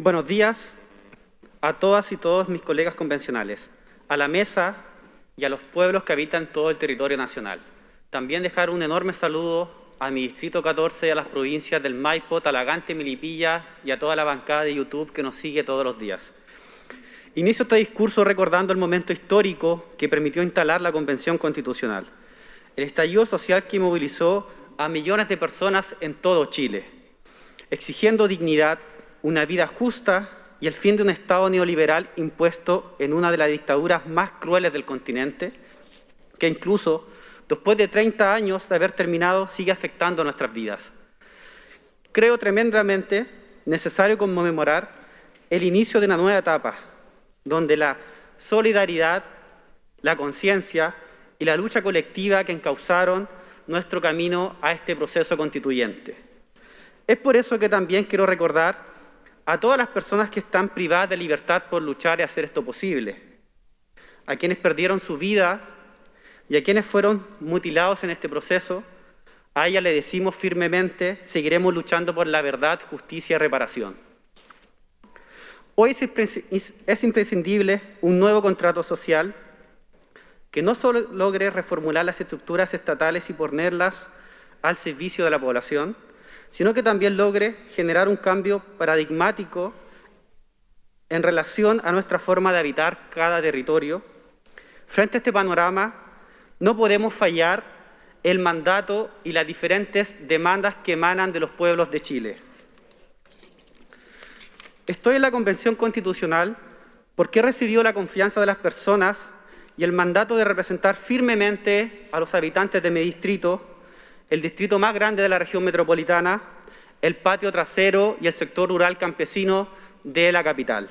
Buenos días a todas y todos mis colegas convencionales, a la mesa y a los pueblos que habitan todo el territorio nacional. También dejar un enorme saludo a mi distrito 14 y a las provincias del Maipo, Talagante, Milipilla y a toda la bancada de YouTube que nos sigue todos los días. Inicio este discurso recordando el momento histórico que permitió instalar la Convención Constitucional, el estallido social que movilizó a millones de personas en todo Chile, exigiendo dignidad, una vida justa y el fin de un Estado neoliberal impuesto en una de las dictaduras más crueles del continente, que incluso después de 30 años de haber terminado sigue afectando nuestras vidas. Creo tremendamente necesario conmemorar el inicio de una nueva etapa, donde la solidaridad, la conciencia y la lucha colectiva que encauzaron nuestro camino a este proceso constituyente. Es por eso que también quiero recordar a todas las personas que están privadas de libertad por luchar y hacer esto posible, a quienes perdieron su vida y a quienes fueron mutilados en este proceso, a ella le decimos firmemente, seguiremos luchando por la verdad, justicia y reparación. Hoy es imprescindible un nuevo contrato social que no solo logre reformular las estructuras estatales y ponerlas al servicio de la población, sino que también logre generar un cambio paradigmático en relación a nuestra forma de habitar cada territorio. Frente a este panorama, no podemos fallar el mandato y las diferentes demandas que emanan de los pueblos de Chile. Estoy en la Convención Constitucional porque he recibido la confianza de las personas y el mandato de representar firmemente a los habitantes de mi distrito el distrito más grande de la región metropolitana, el patio trasero y el sector rural campesino de la capital,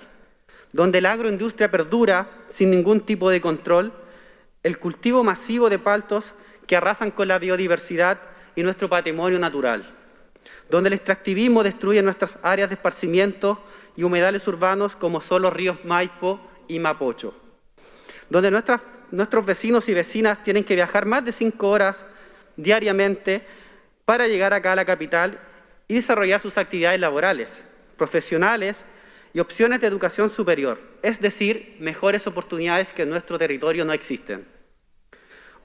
donde la agroindustria perdura sin ningún tipo de control, el cultivo masivo de paltos que arrasan con la biodiversidad y nuestro patrimonio natural, donde el extractivismo destruye nuestras áreas de esparcimiento y humedales urbanos como son los ríos Maipo y Mapocho, donde nuestros vecinos y vecinas tienen que viajar más de cinco horas diariamente para llegar acá a la capital y desarrollar sus actividades laborales, profesionales y opciones de educación superior, es decir, mejores oportunidades que en nuestro territorio no existen.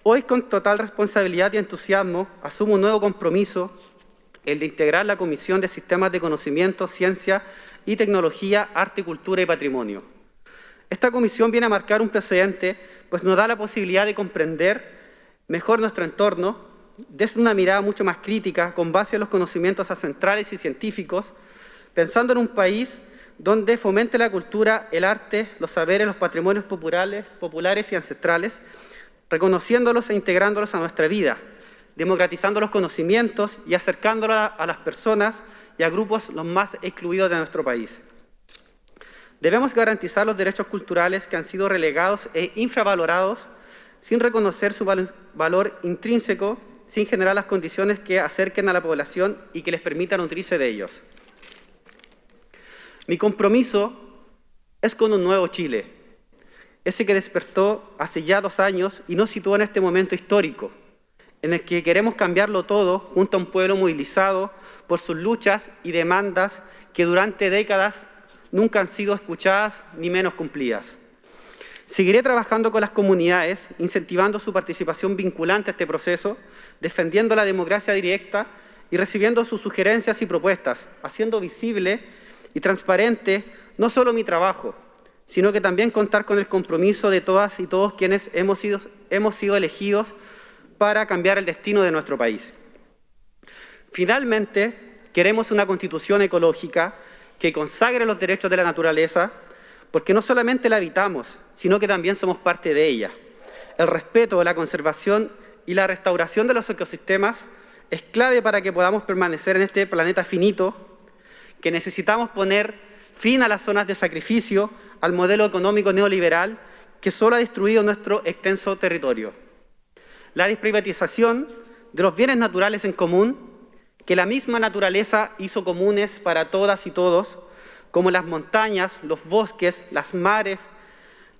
Hoy, con total responsabilidad y entusiasmo, asumo un nuevo compromiso, el de integrar la Comisión de Sistemas de Conocimiento, Ciencia y Tecnología, Arte, Cultura y Patrimonio. Esta comisión viene a marcar un precedente, pues nos da la posibilidad de comprender mejor nuestro entorno desde una mirada mucho más crítica, con base en los conocimientos ancestrales y científicos, pensando en un país donde fomente la cultura, el arte, los saberes, los patrimonios populares, populares y ancestrales, reconociéndolos e integrándolos a nuestra vida, democratizando los conocimientos y acercándolos a las personas y a grupos los más excluidos de nuestro país. Debemos garantizar los derechos culturales que han sido relegados e infravalorados sin reconocer su valor intrínseco sin generar las condiciones que acerquen a la población y que les permitan nutrirse de ellos. Mi compromiso es con un nuevo Chile, ese que despertó hace ya dos años y nos sitúa en este momento histórico, en el que queremos cambiarlo todo junto a un pueblo movilizado por sus luchas y demandas que durante décadas nunca han sido escuchadas ni menos cumplidas. Seguiré trabajando con las comunidades, incentivando su participación vinculante a este proceso, defendiendo la democracia directa y recibiendo sus sugerencias y propuestas, haciendo visible y transparente no solo mi trabajo, sino que también contar con el compromiso de todas y todos quienes hemos sido, hemos sido elegidos para cambiar el destino de nuestro país. Finalmente, queremos una constitución ecológica que consagre los derechos de la naturaleza, porque no solamente la habitamos, sino que también somos parte de ella. El respeto, la conservación y la restauración de los ecosistemas es clave para que podamos permanecer en este planeta finito, que necesitamos poner fin a las zonas de sacrificio, al modelo económico neoliberal que solo ha destruido nuestro extenso territorio. La desprivatización de los bienes naturales en común, que la misma naturaleza hizo comunes para todas y todos, como las montañas, los bosques, las mares,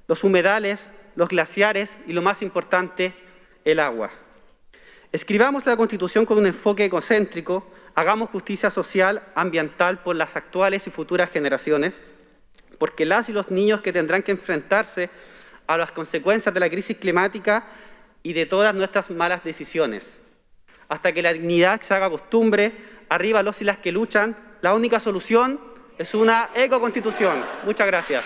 los humedales, los glaciares y lo más importante, el agua. Escribamos la Constitución con un enfoque ecocéntrico, hagamos justicia social, ambiental por las actuales y futuras generaciones, porque las y los niños que tendrán que enfrentarse a las consecuencias de la crisis climática y de todas nuestras malas decisiones. Hasta que la dignidad se haga costumbre, arriba los y las que luchan, la única solución es una ecoconstitución. Muchas gracias.